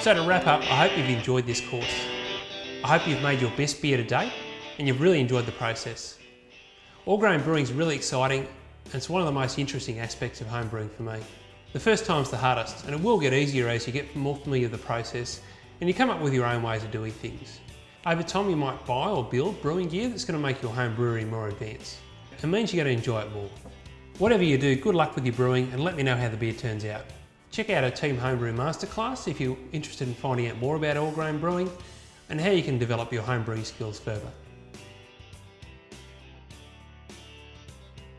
So to wrap up, I hope you've enjoyed this course. I hope you've made your best beer to date and you've really enjoyed the process. All grain brewing is really exciting and it's one of the most interesting aspects of home brewing for me. The first time's the hardest and it will get easier as you get more familiar with the process and you come up with your own ways of doing things. Over time you might buy or build brewing gear that's going to make your home brewery more advanced. It means you're going to enjoy it more. Whatever you do, good luck with your brewing and let me know how the beer turns out. Check out our Team Homebrew Masterclass if you're interested in finding out more about all grain brewing and how you can develop your home brewing skills further.